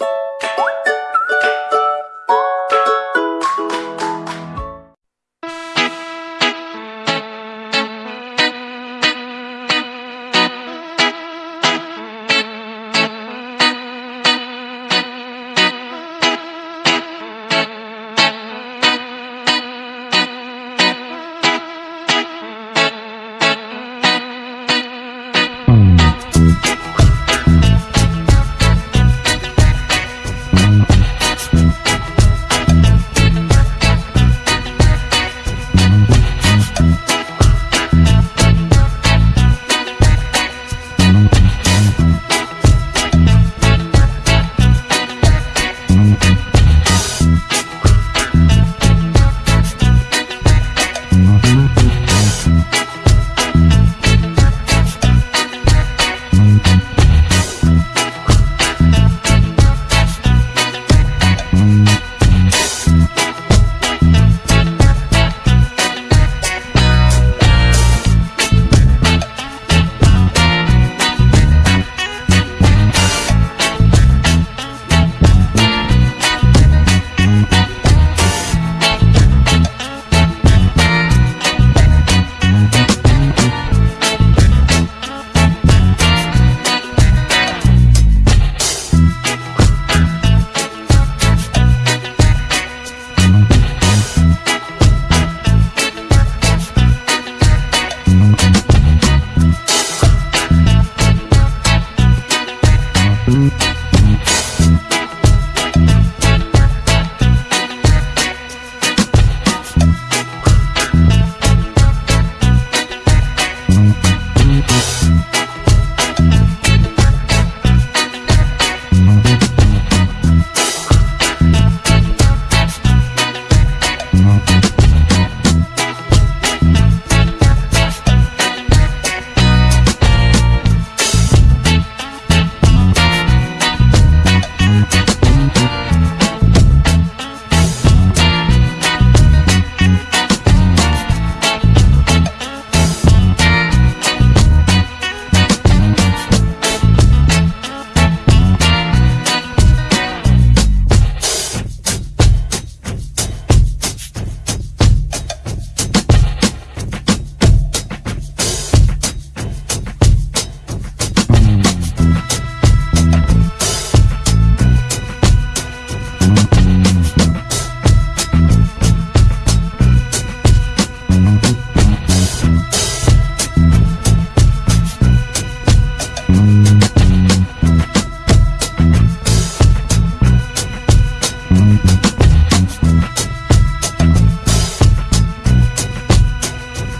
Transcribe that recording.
you